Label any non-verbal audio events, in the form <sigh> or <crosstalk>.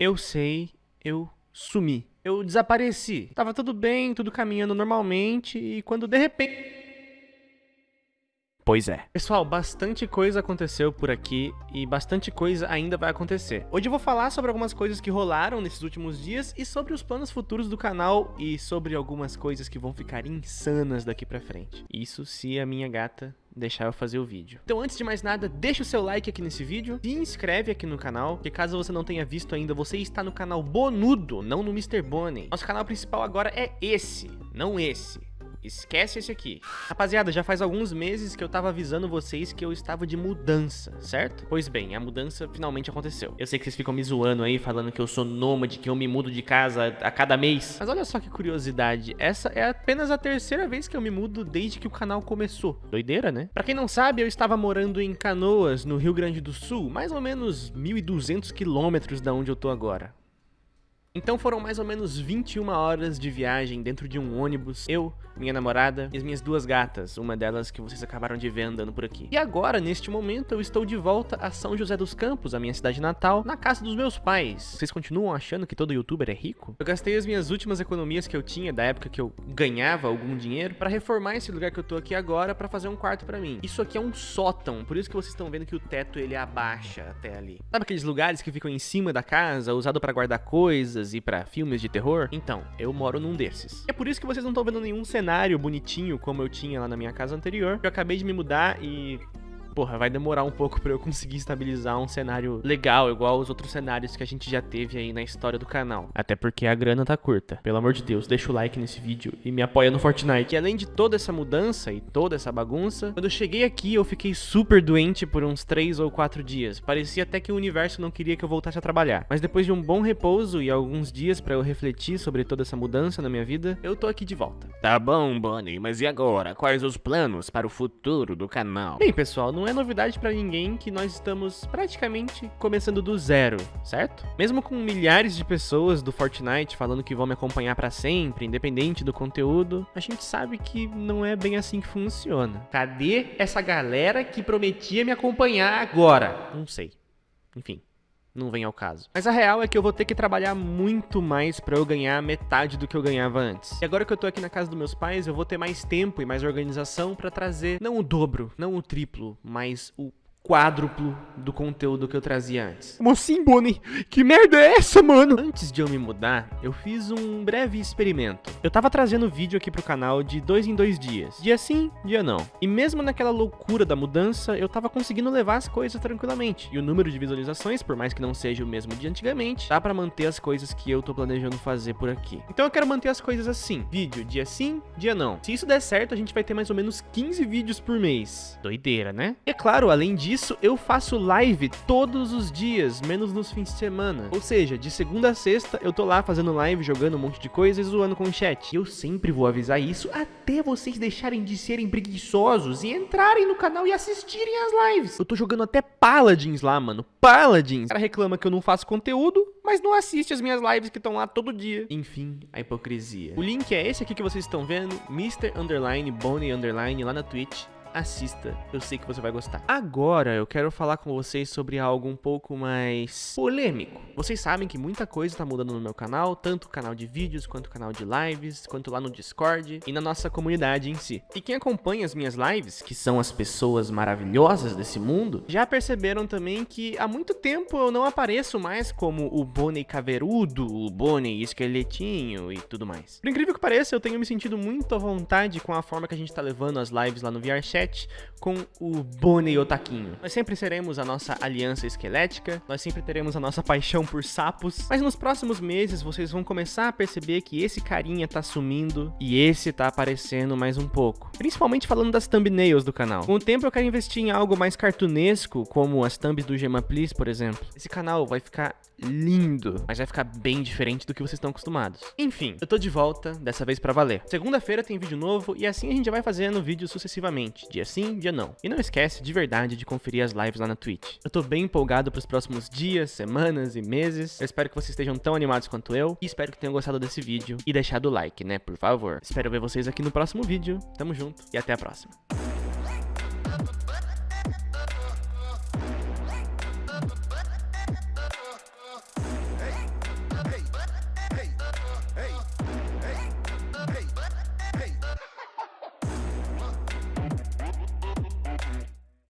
Eu sei, eu sumi. Eu desapareci. Tava tudo bem, tudo caminhando normalmente e quando de repente... Pois é. Pessoal, bastante coisa aconteceu por aqui e bastante coisa ainda vai acontecer. Hoje eu vou falar sobre algumas coisas que rolaram nesses últimos dias e sobre os planos futuros do canal e sobre algumas coisas que vão ficar insanas daqui pra frente. Isso se a minha gata deixar eu fazer o vídeo. Então antes de mais nada, deixa o seu like aqui nesse vídeo, se inscreve aqui no canal, que caso você não tenha visto ainda, você está no canal Bonudo, não no Mr. Bonnie. Nosso canal principal agora é esse, não esse. Esquece esse aqui. Rapaziada, já faz alguns meses que eu tava avisando vocês que eu estava de mudança, certo? Pois bem, a mudança finalmente aconteceu. Eu sei que vocês ficam me zoando aí, falando que eu sou nômade, que eu me mudo de casa a cada mês. Mas olha só que curiosidade, essa é apenas a terceira vez que eu me mudo desde que o canal começou. Doideira, né? Pra quem não sabe, eu estava morando em Canoas, no Rio Grande do Sul, mais ou menos 1.200 quilômetros da onde eu tô agora. Então foram mais ou menos 21 horas de viagem dentro de um ônibus, eu, minha namorada e as minhas duas gatas, uma delas que vocês acabaram de ver andando por aqui. E agora, neste momento, eu estou de volta a São José dos Campos, a minha cidade natal, na casa dos meus pais. Vocês continuam achando que todo youtuber é rico? Eu gastei as minhas últimas economias que eu tinha, da época que eu ganhava algum dinheiro, para reformar esse lugar que eu tô aqui agora, para fazer um quarto para mim. Isso aqui é um sótão, por isso que vocês estão vendo que o teto ele abaixa até ali. Sabe aqueles lugares que ficam em cima da casa, usado para guardar coisas, e para filmes de terror? Então, eu moro num desses. É por isso que vocês não estão vendo nenhum cenário bonitinho como eu tinha lá na minha casa anterior. Eu acabei de me mudar e porra, vai demorar um pouco <laughs> pra eu conseguir estabilizar um cenário legal, igual os outros cenários que a gente já teve aí na história do canal. Até porque a grana tá curta. Pelo amor de Deus, deixa o like nesse vídeo e me apoia no Fortnite. E além de toda essa mudança e toda essa bagunça, quando eu cheguei aqui eu fiquei super doente por uns 3 ou 4 dias. Parecia até que o universo não queria que eu voltasse a trabalhar. Mas depois de um bom repouso e alguns dias pra eu refletir sobre toda essa mudança na minha vida, eu tô aqui de volta. Tá bom, Bonnie, mas e agora? Quais os planos para o futuro do canal? Bem, pessoal, não é novidade pra ninguém que nós estamos praticamente começando do zero, certo? Mesmo com milhares de pessoas do Fortnite falando que vão me acompanhar pra sempre, independente do conteúdo, a gente sabe que não é bem assim que funciona. Cadê essa galera que prometia me acompanhar agora? Não sei. Enfim não vem ao caso. Mas a real é que eu vou ter que trabalhar muito mais pra eu ganhar metade do que eu ganhava antes. E agora que eu tô aqui na casa dos meus pais, eu vou ter mais tempo e mais organização pra trazer não o dobro, não o triplo, mas o quádruplo do conteúdo que eu trazia antes. Como assim, Bonnie? Que merda é essa, mano? Antes de eu me mudar, eu fiz um breve experimento. Eu tava trazendo vídeo aqui pro canal de dois em dois dias. Dia sim, dia não. E mesmo naquela loucura da mudança, eu tava conseguindo levar as coisas tranquilamente. E o número de visualizações, por mais que não seja o mesmo de antigamente, dá pra manter as coisas que eu tô planejando fazer por aqui. Então eu quero manter as coisas assim. Vídeo dia sim, dia não. Se isso der certo, a gente vai ter mais ou menos 15 vídeos por mês. Doideira, né? E é claro, além disso, isso, eu faço live todos os dias, menos nos fins de semana. Ou seja, de segunda a sexta, eu tô lá fazendo live, jogando um monte de coisa e zoando com o chat. E eu sempre vou avisar isso até vocês deixarem de serem preguiçosos e entrarem no canal e assistirem as lives. Eu tô jogando até Paladins lá, mano. Paladins. O cara reclama que eu não faço conteúdo, mas não assiste as minhas lives que estão lá todo dia. Enfim, a hipocrisia. O link é esse aqui que vocês estão vendo, Mr. Underline Bonnie Underline lá na Twitch assista, eu sei que você vai gostar. Agora eu quero falar com vocês sobre algo um pouco mais polêmico. Vocês sabem que muita coisa tá mudando no meu canal, tanto o canal de vídeos, quanto o canal de lives, quanto lá no Discord e na nossa comunidade em si. E quem acompanha as minhas lives, que são as pessoas maravilhosas desse mundo, já perceberam também que há muito tempo eu não apareço mais como o Bonnie Caveirudo, o Bonnie Esqueletinho e tudo mais. Por incrível que pareça, eu tenho me sentido muito à vontade com a forma que a gente tá levando as lives lá no VRChat, com o Bonnie Otaquinho. Nós sempre seremos a nossa aliança esquelética, nós sempre teremos a nossa paixão por sapos, mas nos próximos meses vocês vão começar a perceber que esse carinha tá sumindo e esse tá aparecendo mais um pouco. Principalmente falando das thumbnails do canal. Com o tempo eu quero investir em algo mais cartunesco, como as thumbs do Gema Please, por exemplo. Esse canal vai ficar lindo, mas vai ficar bem diferente do que vocês estão acostumados. Enfim, eu tô de volta, dessa vez pra valer. Segunda-feira tem vídeo novo e assim a gente vai fazendo vídeos sucessivamente, dia sim, dia não. E não esquece de verdade de conferir as lives lá na Twitch. Eu tô bem empolgado pros próximos dias, semanas e meses. Eu espero que vocês estejam tão animados quanto eu e espero que tenham gostado desse vídeo e deixado o like, né, por favor. Espero ver vocês aqui no próximo vídeo. Tamo junto e até a próxima.